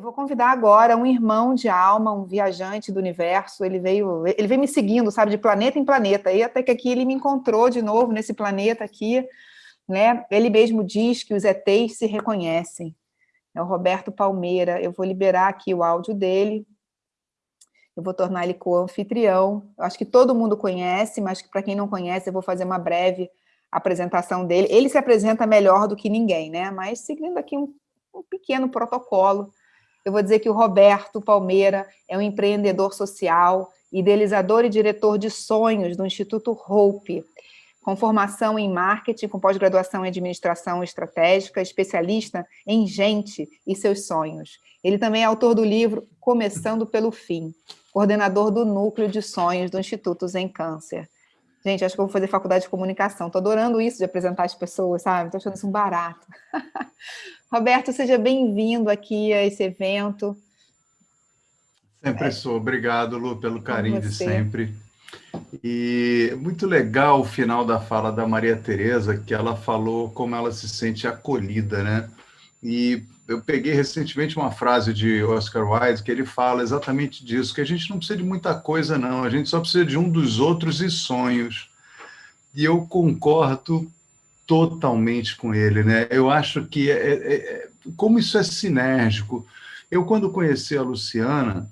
Eu vou convidar agora um irmão de alma, um viajante do universo, ele veio, ele veio me seguindo, sabe, de planeta em planeta, e até que aqui ele me encontrou de novo nesse planeta aqui, né? Ele mesmo diz que os ETs se reconhecem. É o Roberto Palmeira, eu vou liberar aqui o áudio dele, eu vou tornar ele co-anfitrião, acho que todo mundo conhece, mas para quem não conhece, eu vou fazer uma breve apresentação dele. Ele se apresenta melhor do que ninguém, né? Mas seguindo aqui um, um pequeno protocolo, eu vou dizer que o Roberto Palmeira é um empreendedor social, idealizador e diretor de sonhos do Instituto Hope, com formação em marketing, com pós-graduação em administração estratégica, especialista em gente e seus sonhos. Ele também é autor do livro Começando pelo Fim, coordenador do Núcleo de Sonhos do Instituto Zen Câncer. Gente, acho que eu vou fazer faculdade de comunicação. Estou adorando isso de apresentar as pessoas, sabe? Estou achando isso um barato. Roberto, seja bem-vindo aqui a esse evento. Sempre é. sou. Obrigado, Lu, pelo carinho de sempre. E muito legal o final da fala da Maria Tereza, que ela falou como ela se sente acolhida, né? E eu peguei recentemente uma frase de Oscar Wilde que ele fala exatamente disso, que a gente não precisa de muita coisa, não, a gente só precisa de um dos outros e sonhos. E eu concordo totalmente com ele, né? Eu acho que, é, é, é, como isso é sinérgico, eu quando conheci a Luciana,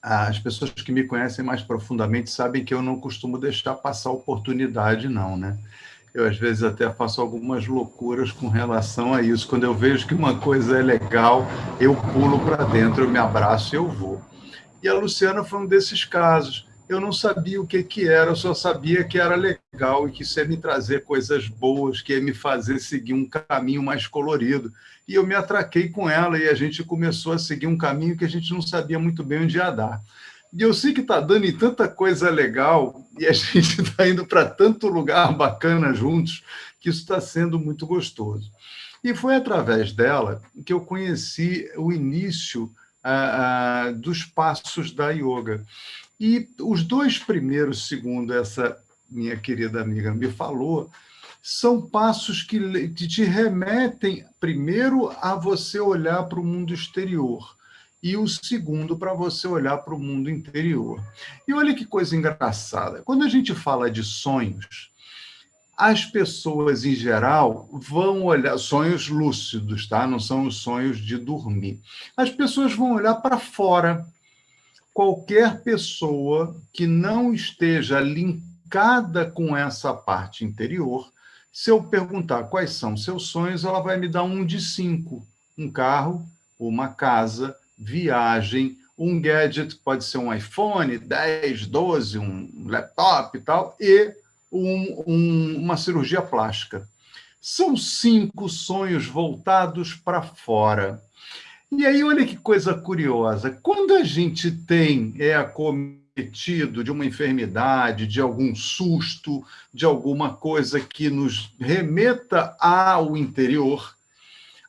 as pessoas que me conhecem mais profundamente sabem que eu não costumo deixar passar oportunidade, não, né? Eu, às vezes, até faço algumas loucuras com relação a isso. Quando eu vejo que uma coisa é legal, eu pulo para dentro, eu me abraço e eu vou. E a Luciana foi um desses casos. Eu não sabia o que, que era, eu só sabia que era legal e que isso ia me trazer coisas boas, que ia me fazer seguir um caminho mais colorido. E eu me atraquei com ela e a gente começou a seguir um caminho que a gente não sabia muito bem onde ia dar. E eu sei que está dando em tanta coisa legal e a gente está indo para tanto lugar bacana juntos que isso está sendo muito gostoso. E foi através dela que eu conheci o início ah, ah, dos passos da yoga. E os dois primeiros, segundo essa minha querida amiga me falou, são passos que, te remetem primeiro a você olhar para o mundo exterior e o segundo para você olhar para o mundo interior. E olha que coisa engraçada. Quando a gente fala de sonhos, as pessoas em geral vão olhar sonhos lúcidos, tá? Não são os sonhos de dormir. As pessoas vão olhar para fora. Qualquer pessoa que não esteja linkada com essa parte interior, se eu perguntar quais são seus sonhos, ela vai me dar um de cinco: um carro, uma casa, viagem, um gadget, pode ser um iPhone 10, 12, um laptop e tal, e um, um, uma cirurgia plástica. São cinco sonhos voltados para fora. E aí, olha que coisa curiosa. Quando a gente tem, é acometido de uma enfermidade, de algum susto, de alguma coisa que nos remeta ao interior,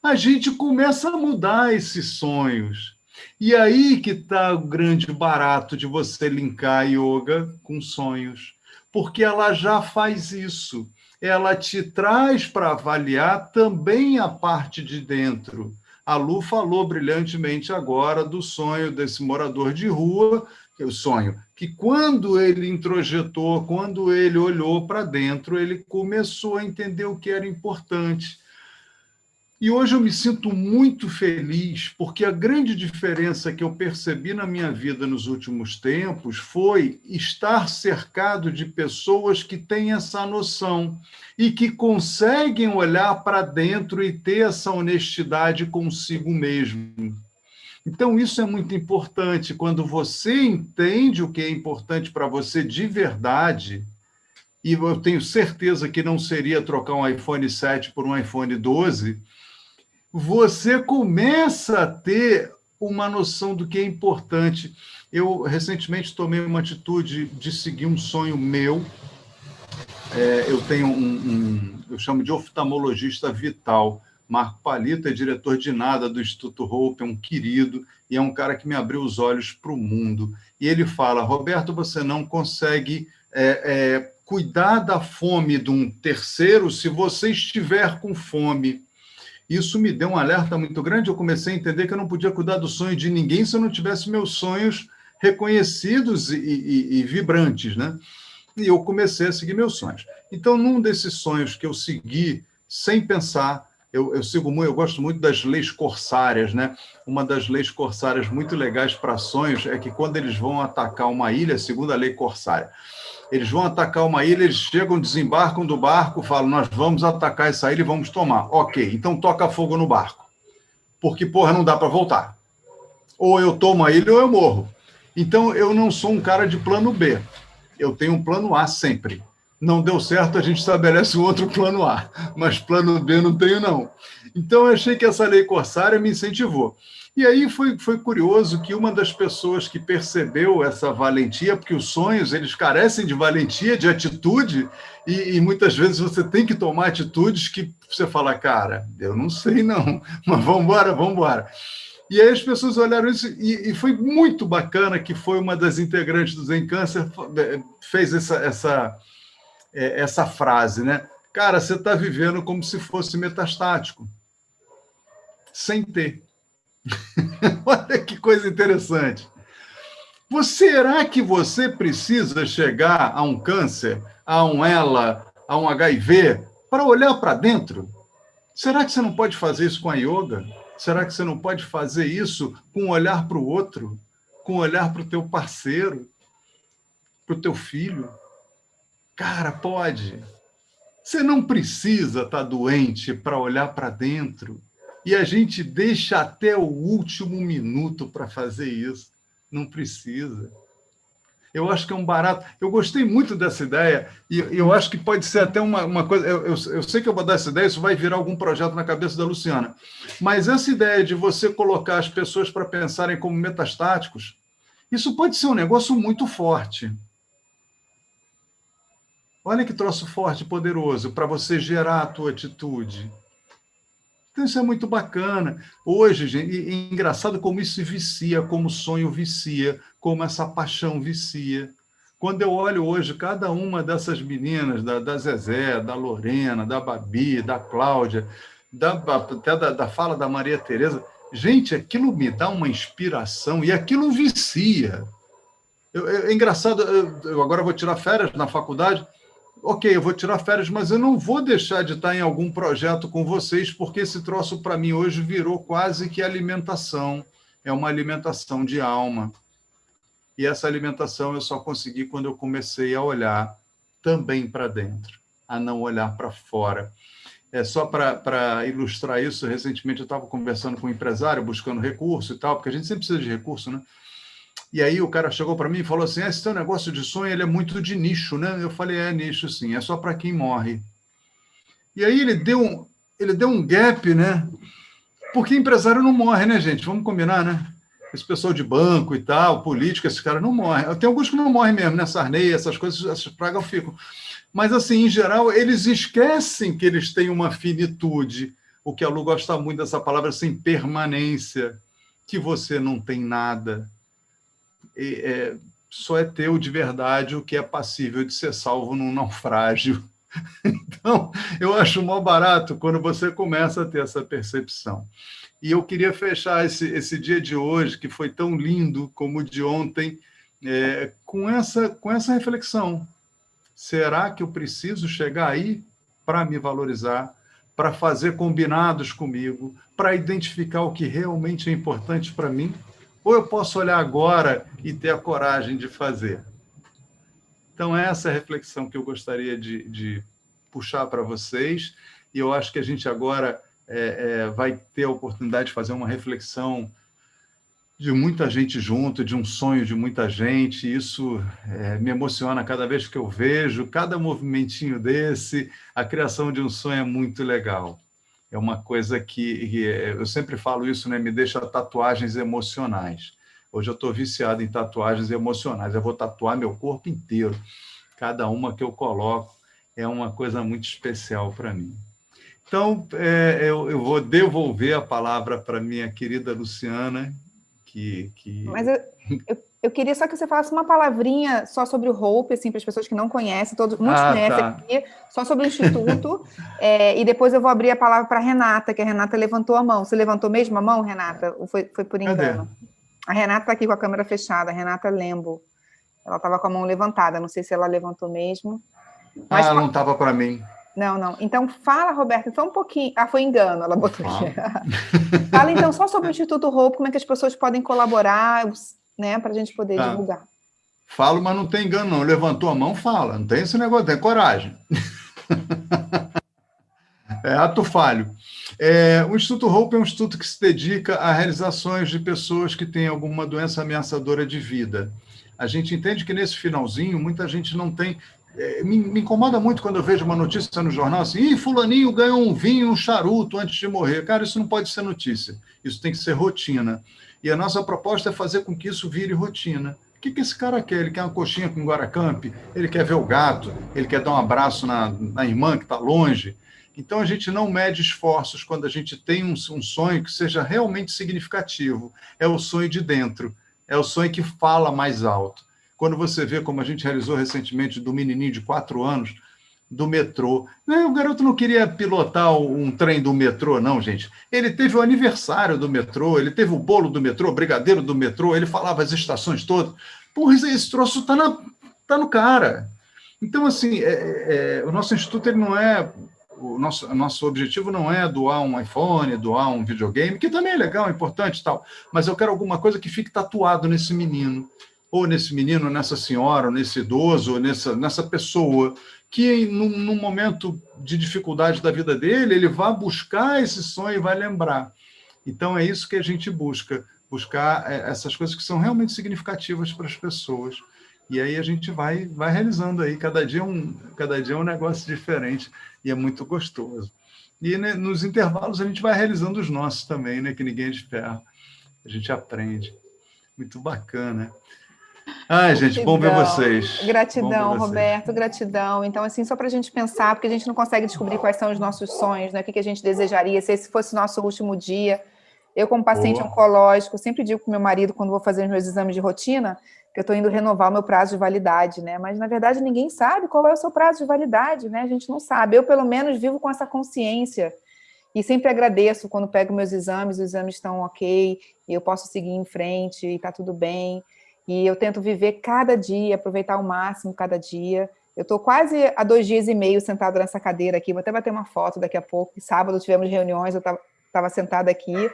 a gente começa a mudar esses sonhos. E aí que está o grande barato de você linkar yoga com sonhos, porque ela já faz isso. Ela te traz para avaliar também a parte de dentro. A Lu falou brilhantemente agora do sonho desse morador de rua, que é o sonho que quando ele introjetou, quando ele olhou para dentro, ele começou a entender o que era importante. E hoje eu me sinto muito feliz, porque a grande diferença que eu percebi na minha vida nos últimos tempos foi estar cercado de pessoas que têm essa noção e que conseguem olhar para dentro e ter essa honestidade consigo mesmo. Então, isso é muito importante. Quando você entende o que é importante para você de verdade, e eu tenho certeza que não seria trocar um iPhone 7 por um iPhone 12 você começa a ter uma noção do que é importante. Eu, recentemente, tomei uma atitude de seguir um sonho meu. É, eu tenho um, um, eu chamo de oftalmologista vital. Marco Palito é diretor de nada do Instituto Hope, é um querido e é um cara que me abriu os olhos para o mundo. E ele fala, Roberto, você não consegue é, é, cuidar da fome de um terceiro se você estiver com fome. Isso me deu um alerta muito grande. Eu comecei a entender que eu não podia cuidar do sonho de ninguém se eu não tivesse meus sonhos reconhecidos e, e, e vibrantes, né? E eu comecei a seguir meus sonhos. Então, num desses sonhos que eu segui sem pensar, eu, eu, sigo muito, eu gosto muito das leis corsárias, né? Uma das leis corsárias muito legais para sonhos é que quando eles vão atacar uma ilha, segundo a lei corsária, eles vão atacar uma ilha, eles chegam, desembarcam do barco, falam: nós vamos atacar essa ilha e vamos tomar. Ok, então toca fogo no barco, porque porra não dá para voltar. Ou eu tomo a ilha ou eu morro. Então eu não sou um cara de plano B. Eu tenho um plano A sempre não deu certo, a gente estabelece um outro plano A, mas plano B não tenho, não. Então, eu achei que essa lei corsária me incentivou. E aí foi, foi curioso que uma das pessoas que percebeu essa valentia, porque os sonhos, eles carecem de valentia, de atitude, e, e muitas vezes você tem que tomar atitudes que você fala, cara, eu não sei não, mas vamos embora, vamos embora. E aí as pessoas olharam isso, e, e, foi muito bacana que foi uma das integrantes do Zen Câncer, eh, fez essa, essa é, essa frase, né? Cara, você está vivendo como se fosse metastático, sem ter. Olha que coisa interessante. Será que você precisa chegar a um câncer, a um ELA, a um HIV, para olhar para dentro? Será que você não pode fazer isso com a yoga? Será que você não pode fazer isso com um olhar para o outro, com um olhar para o teu parceiro, para o teu filho? Cara, pode. Você não precisa estar tá doente para olhar para dentro. E a gente deixa até o último minuto para fazer isso. Não precisa. Eu acho que é um barato. Eu gostei muito dessa ideia, e eu acho que pode ser até uma, uma coisa. Eu, eu, eu, sei que eu vou dar essa ideia, isso vai virar algum projeto na cabeça da Luciana. Mas essa ideia de você colocar as pessoas para pensarem como metastáticos, isso pode ser um negócio muito forte. Olha que troço forte, poderoso, para você gerar a tua atitude. Então, isso é muito bacana. Hoje, gente, e, e engraçado como isso vicia, como o sonho vicia, como essa paixão vicia. Quando eu olho hoje cada uma dessas meninas, da, da Zezé, da Lorena, da Babi, da Cláudia, da, até da, da fala da Maria Tereza, gente, aquilo me dá uma inspiração e aquilo vicia. Eu, é, é engraçado, eu, eu agora vou tirar férias na faculdade, ok, eu vou tirar férias, mas eu não vou deixar de estar em algum projeto com vocês, porque esse troço para mim hoje virou quase que alimentação, é uma alimentação de alma. E essa alimentação eu só consegui quando eu comecei a olhar também para dentro, a não olhar para fora. É só para ilustrar isso, recentemente eu estava conversando com um empresário, buscando recurso e tal, porque a gente sempre precisa de recurso, né? E aí o cara chegou para mim e falou assim: ah, esse teu negócio de sonho ele é muito de nicho, né? Eu falei: é nicho, sim, é só para quem morre. E aí ele deu um, ele deu um gap, né? Porque empresário não morre, né, gente? Vamos combinar, né? Esse pessoal de banco e tal, político, esses caras não morrem. Tem alguns que não morrem mesmo, né? Sarney, essas coisas, essas pragas ficam. Mas, assim, em geral, eles esquecem que eles têm uma finitude. O que a Lu gosta muito dessa palavra, assim, permanência, que você não tem nada, é, só é teu de verdade o que é passível de ser salvo num naufrágio. Então, eu acho mó barato quando você começa a ter essa percepção. E eu queria fechar esse, esse dia de hoje, que foi tão lindo como o de ontem, é, com, essa, com essa reflexão. Será que eu preciso chegar aí para me valorizar, para fazer combinados comigo, para identificar o que realmente é importante para mim? Ou eu posso olhar agora e ter a coragem de fazer? Então, essa é a reflexão que eu gostaria de, de puxar para vocês. E eu acho que a gente agora é, é, vai ter a oportunidade de fazer uma reflexão de muita gente junto, de um sonho de muita gente. Isso é, me emociona cada vez que eu vejo, cada movimentinho desse. A criação de um sonho é muito legal é uma coisa que, é, eu sempre falo isso, né? Me deixa tatuagens emocionais. Hoje eu estou viciado em tatuagens emocionais. Eu vou tatuar meu corpo inteiro. Cada uma que eu coloco é uma coisa muito especial para mim. Então, é, eu, eu, vou devolver a palavra para minha querida Luciana, que... que... Mas eu, eu eu queria só que você falasse uma palavrinha só sobre o Hope, assim, para as pessoas que não conhecem, todos, muitos ah, conhecem tá. aqui, só sobre o Instituto, é, e depois eu vou abrir a palavra para a Renata, que a Renata levantou a mão. Você levantou mesmo a mão, Renata? Ou foi, foi por engano? Cadê? A Renata está aqui com a câmera fechada, a Renata Lembo. Ela estava com a mão levantada, não sei se ela levantou mesmo. Mas ah, não estava para mim. Não, não. Então, fala, Roberta, só um pouquinho. Ah, foi engano, ela botou aqui. fala, então, só sobre o Instituto Hope, como é que as pessoas podem colaborar, né, para a gente poder tá. divulgar. Falo, mas não tem engano, não. Levantou a mão, fala. Não tem esse negócio, tem coragem. é ato falho. É, o Instituto Hope é um instituto que se dedica a realizações de pessoas que têm alguma doença ameaçadora de vida. A gente entende que nesse finalzinho, muita gente não tem me, me, incomoda muito quando eu vejo uma notícia no jornal assim, Ih, fulaninho ganhou um vinho, um charuto antes de morrer. Cara, isso não pode ser notícia, isso tem que ser rotina. E a nossa proposta é fazer com que isso vire rotina. O que, que esse cara quer? Ele quer uma coxinha com Guaracamp? Ele quer ver o gato? Ele quer dar um abraço na, na irmã que está longe? Então, a gente não mede esforços quando a gente tem um, um sonho que seja realmente significativo. É o sonho de dentro, é o sonho que fala mais alto. Quando você vê, como a gente realizou recentemente, do menininho de quatro anos, do metrô. O garoto não queria pilotar um trem do metrô, não, gente. Ele teve o aniversário do metrô, ele teve o bolo do metrô, o brigadeiro do metrô, ele falava as estações todas. Porra, esse troço tá, na, tá no cara. Então, assim, é, é, é, o nosso instituto ele não é. O nosso, nosso objetivo não é doar um iPhone, doar um videogame, que também é legal, é importante e tal, mas eu quero alguma coisa que fique tatuado nesse menino, ou nesse menino, nessa senhora, ou nesse idoso, ou nessa, nessa pessoa, que num, num, momento de dificuldade da vida dele, ele vai buscar esse sonho e vai lembrar. Então, é isso que a gente busca, buscar é, essas coisas que são realmente significativas para as pessoas. E aí a gente vai, vai realizando aí, cada dia, um, cada dia é um negócio diferente e é muito gostoso. E né, nos intervalos a gente vai realizando os nossos também, né, que ninguém é de ferro. A gente aprende. Muito bacana. Ai, gente, bom ver vocês. Gratidão, ver vocês. Roberto, gratidão. Então, assim, só para a gente pensar, porque a gente não consegue descobrir quais são os nossos sonhos, né? o que a gente desejaria, se esse fosse o nosso último dia. Eu, como paciente Boa. oncológico, sempre digo para meu marido, quando vou fazer os meus exames de rotina, que eu estou indo renovar o meu prazo de validade, né? Mas, na verdade, ninguém sabe qual é o seu prazo de validade, né? A gente não sabe. Eu, pelo menos, vivo com essa consciência. E sempre agradeço quando pego meus exames, os exames estão ok, e eu posso seguir em frente, e está tudo bem. E eu tento viver cada dia, aproveitar ao máximo cada dia. Eu estou quase há dois dias e meio sentada nessa cadeira aqui, vou até bater uma foto daqui a pouco. Sábado tivemos reuniões, eu estava sentada aqui.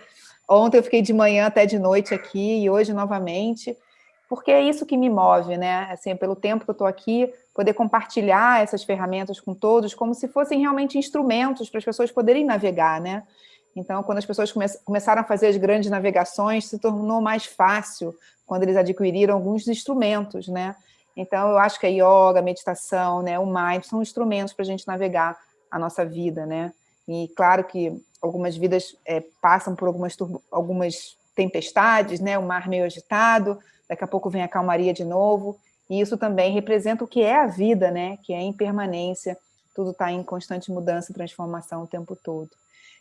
Ontem eu fiquei de manhã até de noite aqui, e hoje novamente, porque é isso que me move, né? Assim, pelo tempo que eu estou aqui, poder compartilhar essas ferramentas com todos, como se fossem realmente instrumentos para as pessoas poderem navegar, né? Então, quando as pessoas come começaram a fazer as grandes navegações, se tornou mais fácil quando eles adquiriram alguns instrumentos, né? Então, eu acho que a yoga, a meditação, né, o mind são instrumentos para a gente navegar a nossa vida, né? E claro que algumas vidas é, passam por algumas, algumas tempestades, né? O mar meio agitado, daqui a pouco vem a calmaria de novo, e isso também representa o que é a vida, né? Que é impermanência, tudo está em constante mudança e transformação o tempo todo.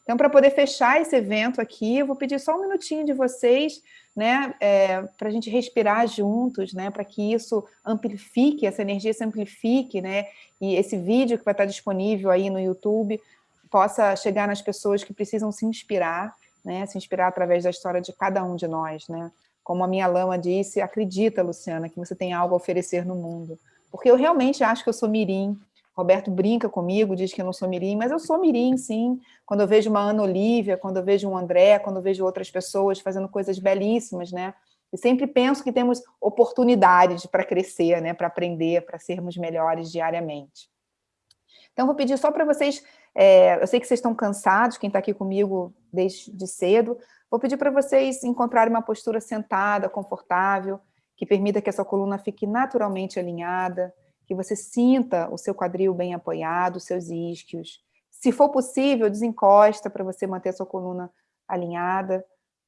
Então, para poder fechar esse evento aqui, eu vou pedir só um minutinho de vocês, né, é, para a gente respirar juntos, né, para que isso amplifique, essa energia se amplifique, né, e esse vídeo que vai estar disponível aí no YouTube possa chegar nas pessoas que precisam se inspirar, né, se inspirar através da história de cada um de nós, né. Como a minha lama disse, acredita, Luciana, que você tem algo a oferecer no mundo. Porque eu realmente acho que eu sou mirim, Roberto brinca comigo, diz que eu não sou mirim, mas eu sou mirim, sim. Quando eu vejo uma Ana Olívia, quando eu vejo um André, quando eu vejo outras pessoas fazendo coisas belíssimas, né? E sempre penso que temos oportunidades para crescer, né? Para aprender, para sermos melhores diariamente. Então, vou pedir só para vocês, é, eu sei que vocês estão cansados, quem está aqui comigo desde cedo, vou pedir para vocês encontrarem uma postura sentada, confortável, que permita que a sua coluna fique naturalmente alinhada, que você sinta o seu quadril bem apoiado, os seus isquios. Se for possível, desencosta para você manter a sua coluna alinhada.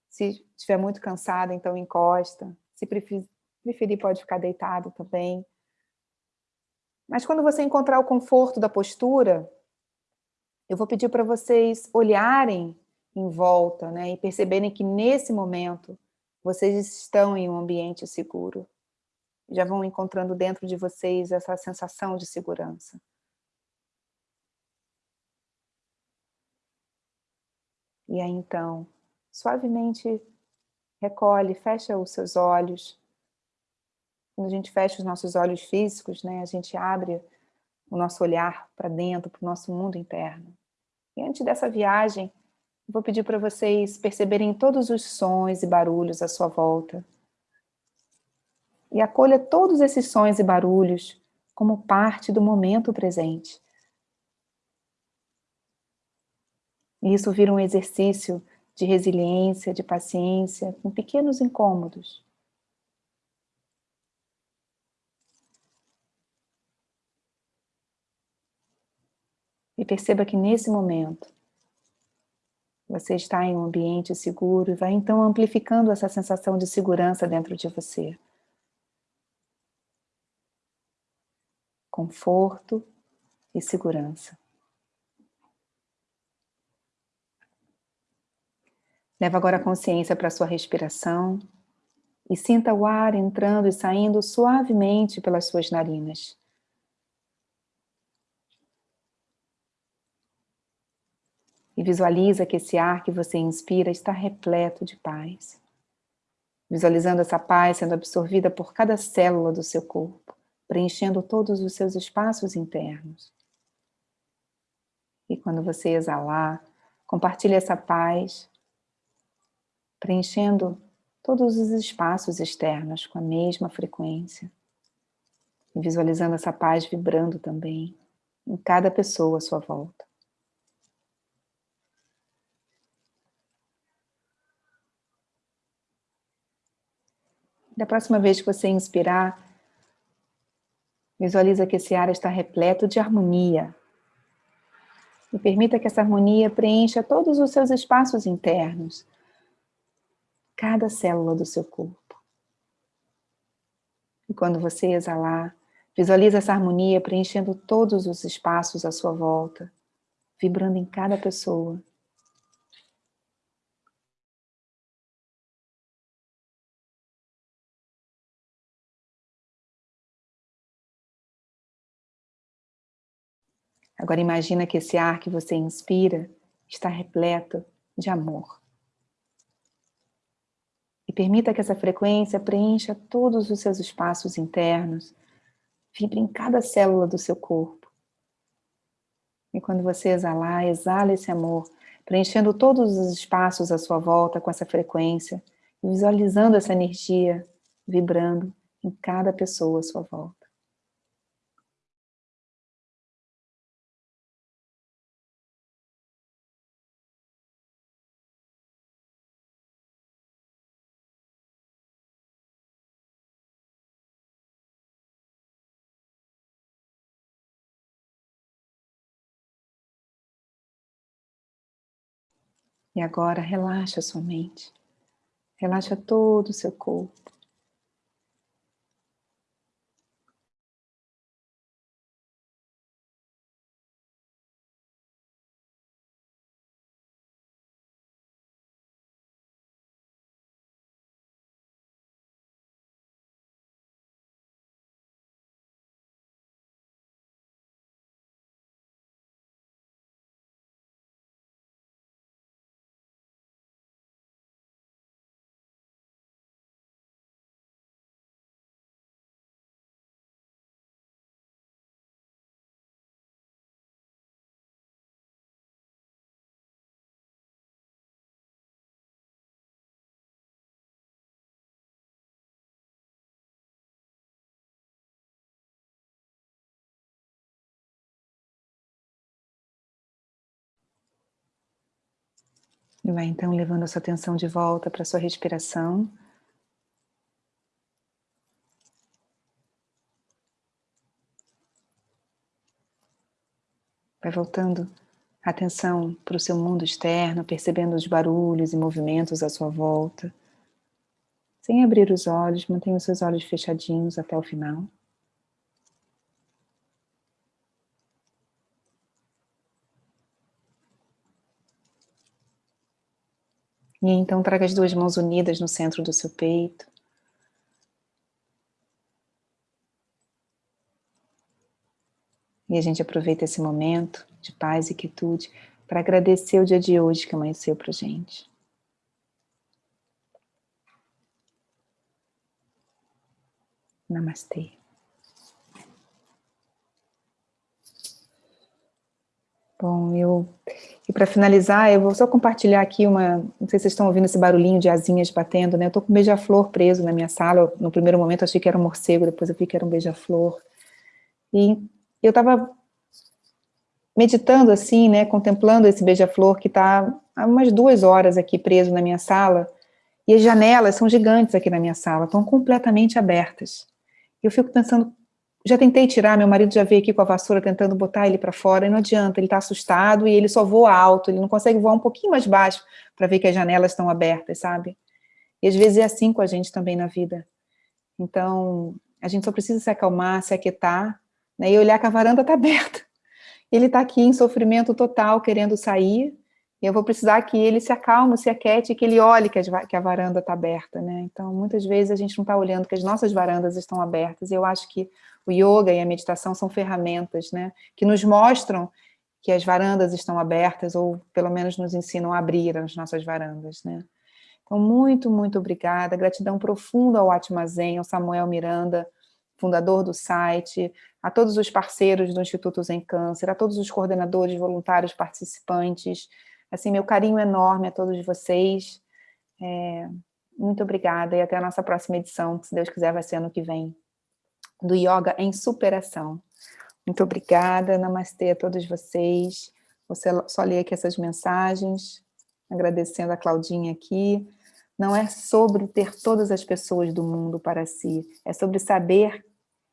Se estiver muito cansada, então encosta. Se preferir, pode ficar deitado também. Mas quando você encontrar o conforto da postura, eu vou pedir para vocês olharem em volta né, e perceberem que nesse momento vocês estão em um ambiente seguro. Já vão encontrando dentro de vocês essa sensação de segurança. E aí então, suavemente recolhe, fecha os seus olhos. Quando a gente fecha os nossos olhos físicos, né, a gente abre o nosso olhar para dentro, para o nosso mundo interno. E antes dessa viagem, vou pedir para vocês perceberem todos os sons e barulhos à sua volta. E acolha todos esses sons e barulhos como parte do momento presente. E isso vira um exercício de resiliência, de paciência, com pequenos incômodos. E perceba que nesse momento, você está em um ambiente seguro e vai então amplificando essa sensação de segurança dentro de você. Conforto e segurança. Leva agora a consciência para a sua respiração e sinta o ar entrando e saindo suavemente pelas suas narinas. E visualiza que esse ar que você inspira está repleto de paz. Visualizando essa paz sendo absorvida por cada célula do seu corpo, preenchendo todos os seus espaços internos. E quando você exalar, compartilhe essa paz, preenchendo todos os espaços externos com a mesma frequência. E visualizando essa paz vibrando também em cada pessoa à sua volta. Da próxima vez que você inspirar, visualiza que esse ar está repleto de harmonia. E permita que essa harmonia preencha todos os seus espaços internos, cada célula do seu corpo. E quando você exalar, visualiza essa harmonia preenchendo todos os espaços à sua volta, vibrando em cada pessoa. Agora imagina que esse ar que você inspira está repleto de amor. E permita que essa frequência preencha todos os seus espaços internos, vibre em cada célula do seu corpo. E quando você exalar, exala esse amor, preenchendo todos os espaços à sua volta com essa frequência, visualizando essa energia vibrando em cada pessoa à sua volta. E agora relaxa sua mente. Relaxa todo o seu corpo. E vai então levando a sua atenção de volta para a sua respiração. Vai voltando a atenção para o seu mundo externo, percebendo os barulhos e movimentos à sua volta. Sem abrir os olhos, mantenha os seus olhos fechadinhos até o final. E então traga as duas mãos unidas no centro do seu peito. E a gente aproveita esse momento de paz e quietude para agradecer o dia de hoje que amanheceu para gente. Namastê. Bom, eu... E para finalizar, eu vou só compartilhar aqui uma... Não sei se vocês estão ouvindo esse barulhinho de asinhas batendo, né? Eu estou com um beija-flor preso na minha sala. No primeiro momento achei que era um morcego, depois eu vi que era um beija-flor. E eu estava meditando assim, né, contemplando esse beija-flor que está há umas duas horas aqui preso na minha sala, e as janelas são gigantes aqui na minha sala, estão completamente abertas. Eu fico pensando, já tentei tirar, meu marido já veio aqui com a vassoura tentando botar ele para fora, e não adianta, ele está assustado e ele só voa alto, ele não consegue voar um pouquinho mais baixo para ver que as janelas estão abertas, sabe? E às vezes é assim com a gente também na vida. Então, a gente só precisa se acalmar, se aquietar, né, e olhar que a varanda está aberta ele está aqui em sofrimento total, querendo sair, e eu vou precisar que ele se acalme, se aquete, que ele olhe que, que a varanda está aberta, né? Então, muitas vezes a gente não está olhando que as nossas varandas estão abertas, e eu acho que o yoga e a meditação são ferramentas, né? Que nos mostram que as varandas estão abertas, ou pelo menos nos ensinam a abrir as nossas varandas, né? Então, muito, muito obrigada, gratidão profunda ao Atma Zen, ao Samuel Miranda, fundador do site, a todos os parceiros do Instituto Zen Câncer, a todos os coordenadores, voluntários, participantes, assim, meu carinho enorme a todos vocês, é, muito obrigada e até a nossa próxima edição, que se Deus quiser vai ser ano que vem, do Yoga em Superação. Muito obrigada, namastê a todos vocês, você só ler aqui essas mensagens, agradecendo a Claudinha aqui, não é sobre ter todas as pessoas do mundo para si, é sobre saber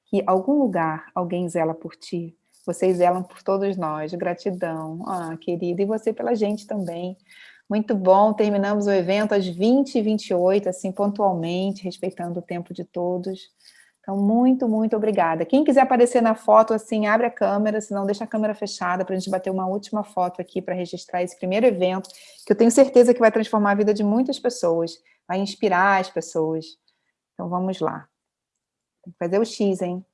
que algum lugar alguém zela por ti. Vocês zelam por todos nós. Gratidão. Ah, querida. E você pela gente também. Muito bom. Terminamos o evento às 20h28, assim, pontualmente, respeitando o tempo de todos. Então, muito, muito obrigada. Quem quiser aparecer na foto, assim, abre a câmera, senão deixa a câmera fechada para a gente bater uma última foto aqui para registrar esse primeiro evento, que eu tenho certeza que vai transformar a vida de muitas pessoas, vai inspirar as pessoas. Então, vamos lá. Tem que fazer o X, hein?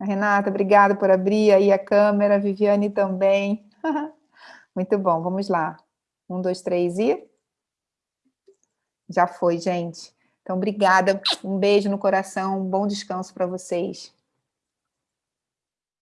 A Renata, obrigada por abrir aí a câmera, a Viviane também. Muito bom, vamos lá. Um, dois, três e... Já foi, gente. Então, obrigada, um beijo no coração, um bom descanso para vocês.